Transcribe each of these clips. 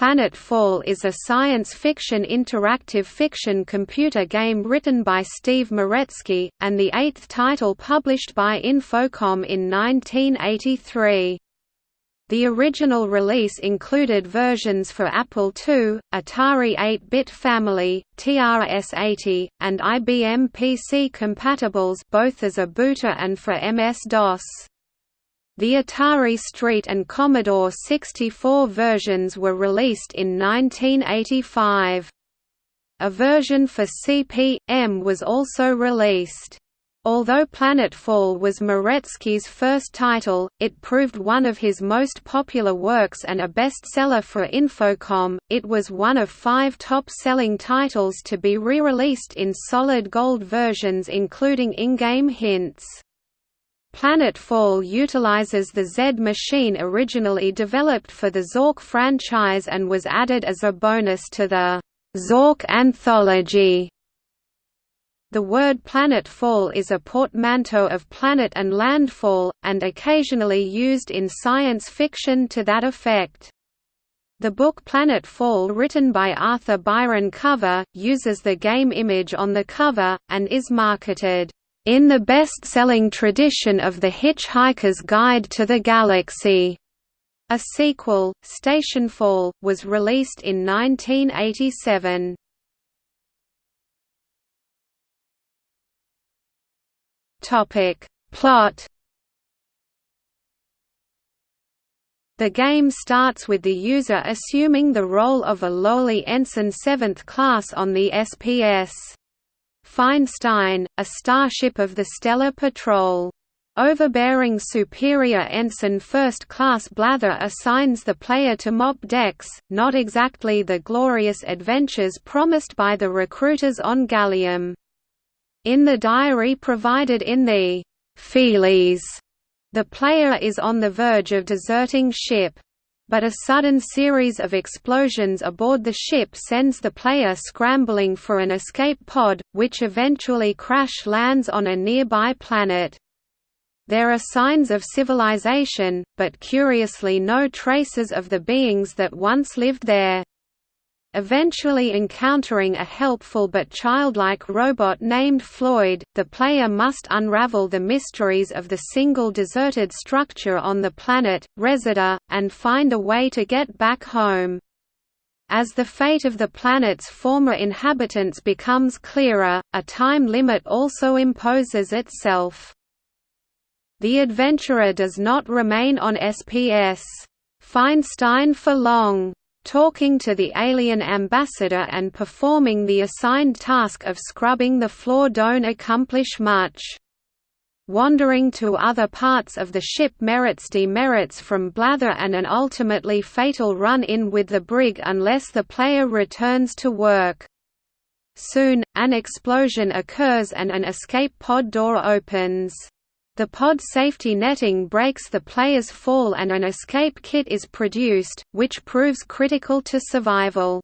Planetfall is a science fiction interactive fiction computer game written by Steve Meretzky, and the eighth title published by Infocom in 1983. The original release included versions for Apple II, Atari 8-bit family, TRS-80, and IBM PC compatibles both as a booter and for MS-DOS. The Atari ST and Commodore 64 versions were released in 1985. A version for CP/M was also released. Although Planetfall was Meretzky's first title, it proved one of his most popular works and a bestseller for Infocom. It was one of five top-selling titles to be re-released in solid gold versions including in-game hints. Planetfall utilizes the Z machine originally developed for the Zork franchise and was added as a bonus to the Zork Anthology. The word planetfall is a portmanteau of planet and landfall, and occasionally used in science fiction to that effect. The book Planetfall written by Arthur Byron Cover, uses the game image on the cover, and is marketed in the best-selling tradition of The Hitchhiker's Guide to the Galaxy. A sequel, Stationfall, was released in 1987. Topic: Plot. The game starts with the user assuming the role of a lowly ensign 7th class on the SPS. Feinstein, a starship of the Stellar Patrol. Overbearing Superior Ensign First Class Blather assigns the player to mop decks, not exactly the glorious adventures promised by the recruiters on Gallium. In the diary provided in the Feelies, the player is on the verge of deserting ship but a sudden series of explosions aboard the ship sends the player scrambling for an escape pod, which eventually crash lands on a nearby planet. There are signs of civilization, but curiously no traces of the beings that once lived there. Eventually encountering a helpful but childlike robot named Floyd, the player must unravel the mysteries of the single deserted structure on the planet, Resida, and find a way to get back home. As the fate of the planet's former inhabitants becomes clearer, a time limit also imposes itself. The adventurer does not remain on SPS. Feinstein for long talking to the alien ambassador and performing the assigned task of scrubbing the floor don't accomplish much. Wandering to other parts of the ship merits demerits from blather and an ultimately fatal run-in with the brig unless the player returns to work. Soon, an explosion occurs and an escape pod door opens. The pod safety netting breaks the player's fall and an escape kit is produced, which proves critical to survival.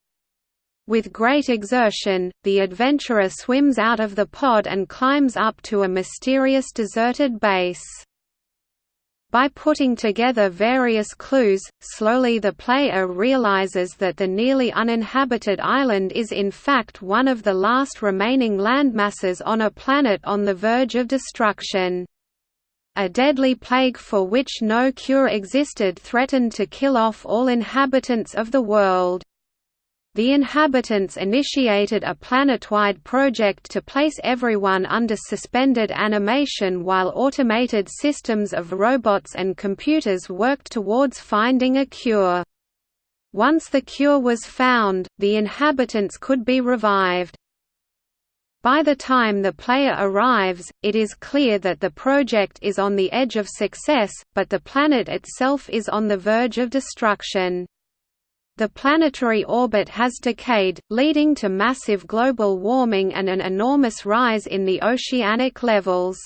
With great exertion, the adventurer swims out of the pod and climbs up to a mysterious deserted base. By putting together various clues, slowly the player realizes that the nearly uninhabited island is in fact one of the last remaining landmasses on a planet on the verge of destruction. A deadly plague for which no cure existed threatened to kill off all inhabitants of the world. The inhabitants initiated a planet-wide project to place everyone under suspended animation while automated systems of robots and computers worked towards finding a cure. Once the cure was found, the inhabitants could be revived. By the time the player arrives, it is clear that the project is on the edge of success, but the planet itself is on the verge of destruction. The planetary orbit has decayed, leading to massive global warming and an enormous rise in the oceanic levels.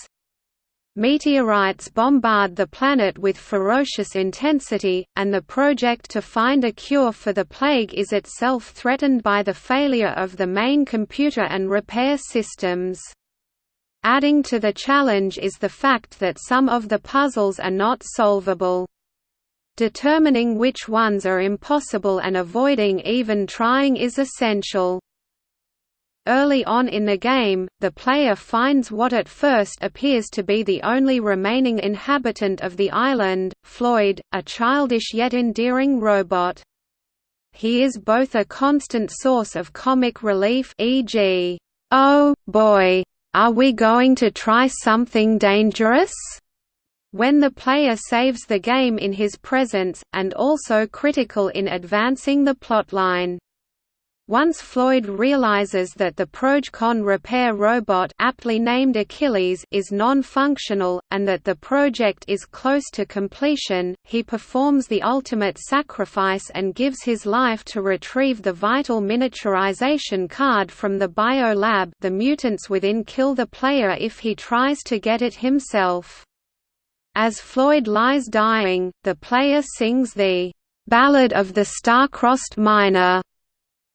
Meteorites bombard the planet with ferocious intensity, and the project to find a cure for the plague is itself threatened by the failure of the main computer and repair systems. Adding to the challenge is the fact that some of the puzzles are not solvable. Determining which ones are impossible and avoiding even trying is essential. Early on in the game, the player finds what at first appears to be the only remaining inhabitant of the island, Floyd, a childish yet endearing robot. He is both a constant source of comic relief e.g., "'Oh, boy! Are we going to try something dangerous?' when the player saves the game in his presence, and also critical in advancing the plotline. Once Floyd realizes that the Progecon repair robot aptly named Achilles is non-functional, and that the project is close to completion, he performs the ultimate sacrifice and gives his life to retrieve the vital miniaturization card from the biolab the mutants within kill the player if he tries to get it himself. As Floyd lies dying, the player sings the "'Ballad of the Star-Crossed Miner'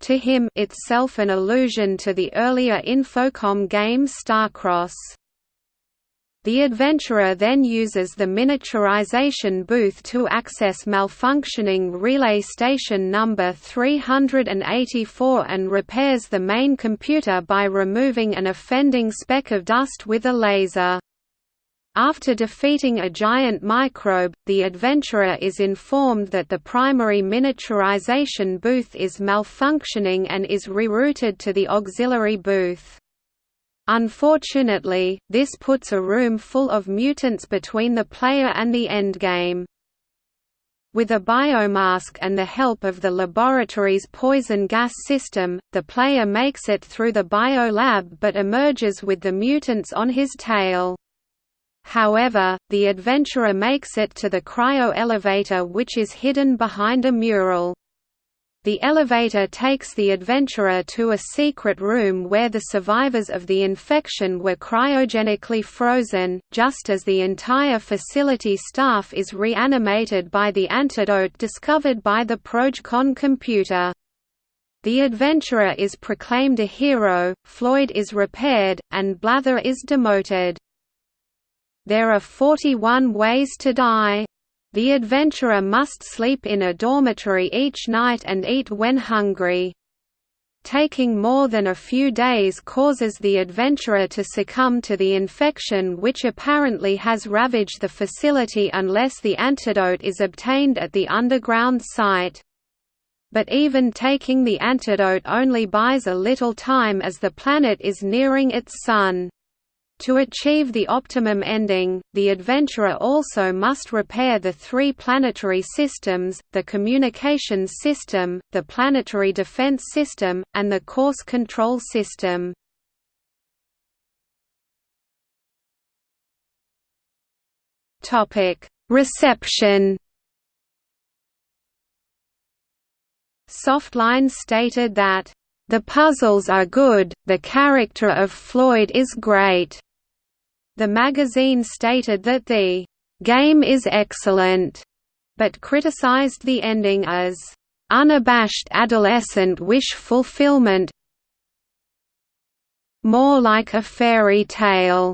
to him itself an allusion to the earlier Infocom game Starcross. The adventurer then uses the miniaturization booth to access malfunctioning relay station number 384 and repairs the main computer by removing an offending speck of dust with a laser. After defeating a giant microbe, the adventurer is informed that the primary miniaturization booth is malfunctioning and is rerouted to the auxiliary booth. Unfortunately, this puts a room full of mutants between the player and the endgame. With a biomask and the help of the laboratory's poison gas system, the player makes it through the biolab but emerges with the mutants on his tail. However, the adventurer makes it to the cryo-elevator which is hidden behind a mural. The elevator takes the adventurer to a secret room where the survivors of the infection were cryogenically frozen, just as the entire facility staff is reanimated by the antidote discovered by the Progecon computer. The adventurer is proclaimed a hero, Floyd is repaired, and Blather is demoted. There are 41 ways to die. The adventurer must sleep in a dormitory each night and eat when hungry. Taking more than a few days causes the adventurer to succumb to the infection which apparently has ravaged the facility unless the antidote is obtained at the underground site. But even taking the antidote only buys a little time as the planet is nearing its sun. To achieve the optimum ending, the adventurer also must repair the three planetary systems, the communications system, the planetary defense system, and the course control system. Reception Softline stated that the puzzles are good, the character of Floyd is great. The magazine stated that the game is excellent, but criticized the ending as unabashed adolescent wish fulfillment more like a fairy tale.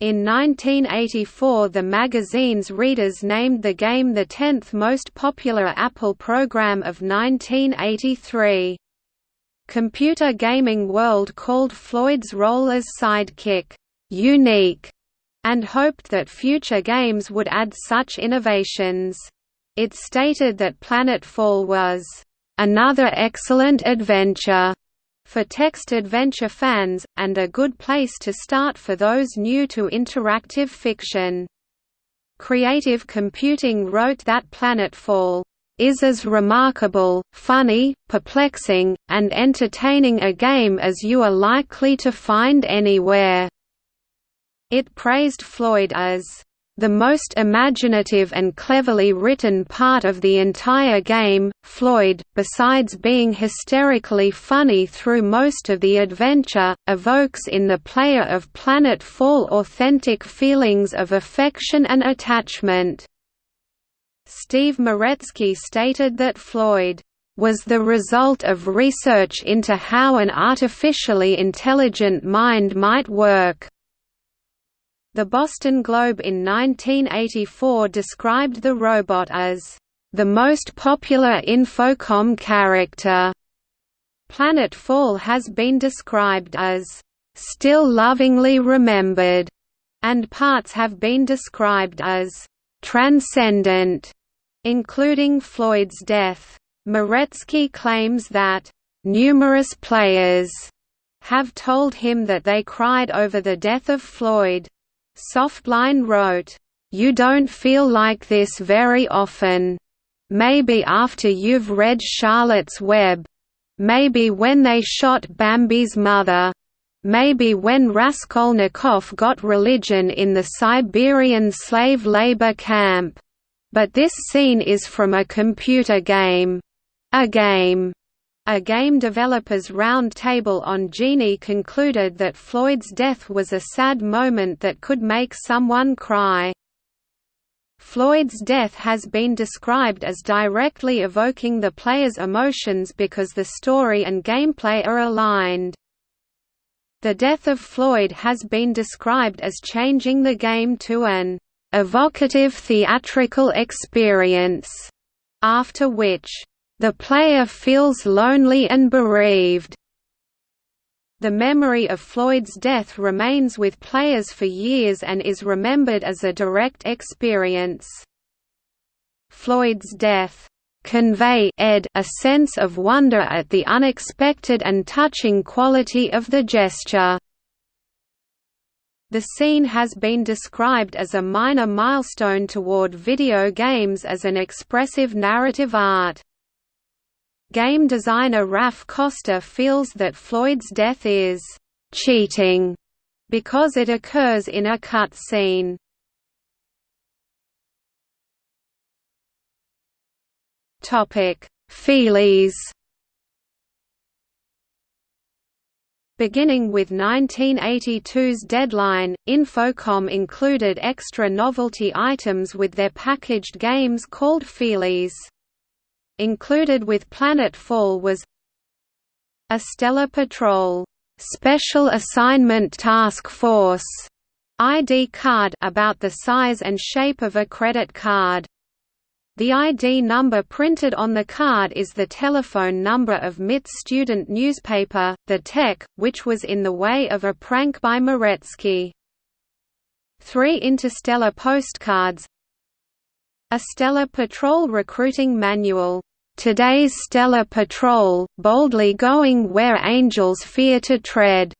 In 1984 the magazine's readers named the game the 10th most popular Apple program of 1983. Computer Gaming World called Floyd's role as sidekick, "...unique", and hoped that future games would add such innovations. It stated that Planetfall was, "...another excellent adventure." for text adventure fans, and a good place to start for those new to interactive fiction. Creative Computing wrote that Planetfall is as remarkable, funny, perplexing, and entertaining a game as you are likely to find anywhere." It praised Floyd as the most imaginative and cleverly written part of the entire game. Floyd, besides being hysterically funny through most of the adventure, evokes in the player of Planetfall authentic feelings of affection and attachment. Steve Meretzky stated that Floyd was the result of research into how an artificially intelligent mind might work. The Boston Globe in 1984 described the robot as the most popular Infocom character. Planetfall has been described as still lovingly remembered, and parts have been described as transcendent, including Floyd's death. Meretzky claims that numerous players have told him that they cried over the death of Floyd. Softline wrote, You don't feel like this very often. Maybe after you've read Charlotte's Web. Maybe when they shot Bambi's mother. Maybe when Raskolnikov got religion in the Siberian slave labor camp. But this scene is from a computer game. A game. A game developers roundtable on Genie concluded that Floyd's death was a sad moment that could make someone cry. Floyd's death has been described as directly evoking the player's emotions because the story and gameplay are aligned. The death of Floyd has been described as changing the game to an evocative theatrical experience, after which, the player feels lonely and bereaved. The memory of Floyd's death remains with players for years and is remembered as a direct experience. Floyd's death convey ed a sense of wonder at the unexpected and touching quality of the gesture. The scene has been described as a minor milestone toward video games as an expressive narrative art. Game designer Raph Koster feels that Floyd's death is «cheating» because it occurs in a cut scene. Feelies Beginning with 1982's deadline, Infocom included extra novelty items with their packaged games called Feelies. Included with Planetfall was a Stellar Patrol Special Assignment Task Force ID card about the size and shape of a credit card. The ID number printed on the card is the telephone number of MIT's student newspaper, The Tech, which was in the way of a prank by Meretzky. Three interstellar postcards a Stellar Patrol recruiting manual, "'Today's Stellar Patrol, boldly going where angels fear to tread'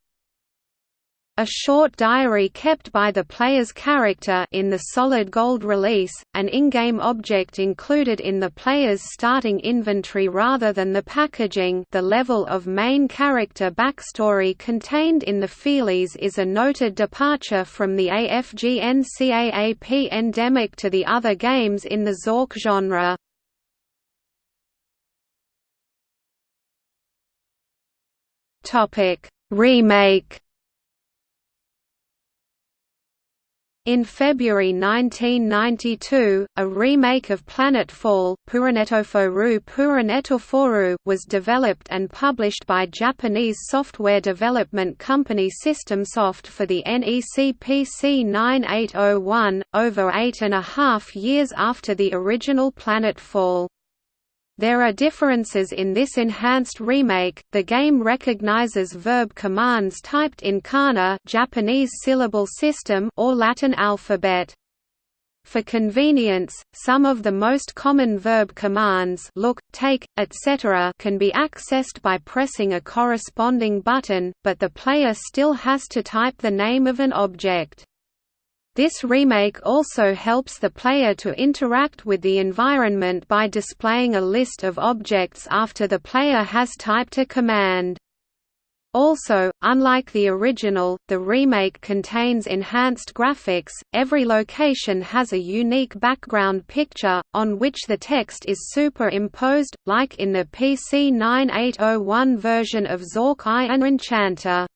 A short diary kept by the player's character in the Solid Gold release, an in-game object included in the player's starting inventory rather than the packaging the level of main character backstory contained in the Feelies is a noted departure from the AFG-NCAAP endemic to the other games in the Zork genre. Remake In February 1992, a remake of Planetfall was developed and published by Japanese software development company SystemSoft for the NEC PC 9801, over eight and a half years after the original Planetfall. There are differences in this enhanced remake. The game recognizes verb commands typed in kana, Japanese syllable system, or Latin alphabet. For convenience, some of the most common verb commands look, take, etc. can be accessed by pressing a corresponding button, but the player still has to type the name of an object. This remake also helps the player to interact with the environment by displaying a list of objects after the player has typed a command. Also, unlike the original, the remake contains enhanced graphics, every location has a unique background picture, on which the text is superimposed, like in the PC 9801 version of Zork I and Enchanter.